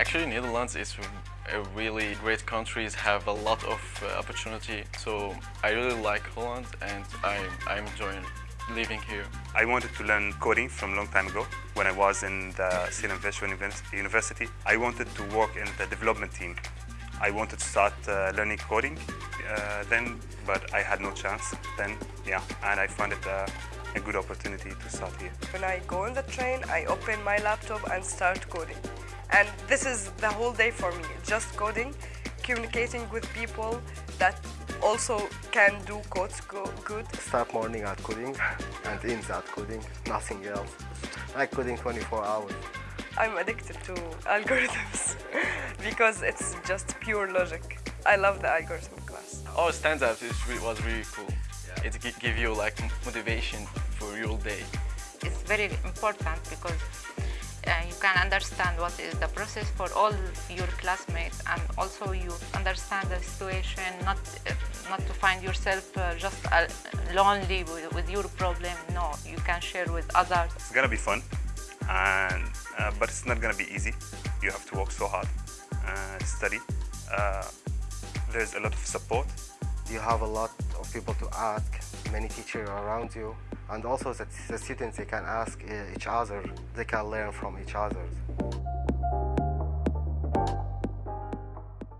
Actually, Netherlands is a really great country. It have a lot of uh, opportunity. So I really like Holland and I, I'm enjoying living here. I wanted to learn coding from a long time ago when I was in the Stellenbosch University. I wanted to work in the development team. I wanted to start uh, learning coding uh, then, but I had no chance then, yeah, and I found it uh, a good opportunity to start here. When I go on the train, I open my laptop and start coding. And this is the whole day for me, just coding, communicating with people that also can do codes go good. Start morning at coding and ends at coding, nothing else. I coding 24 hours. I'm addicted to algorithms because it's just pure logic. I love the algorithm class. Oh, Our stand-up re was really cool. Yeah. It gives you like motivation for your day. It's very important because you can understand what is the process for all your classmates and also you understand the situation, not, uh, not to find yourself uh, just uh, lonely with, with, your problem. No, you can share with others. It's gonna be fun, and, uh, but it's not gonna be easy. You have to work so hard and study. Uh, there's a lot of support. You have a lot of people to ask, many teachers around you, and also the, the students they can ask eh, each other, they can learn from each other.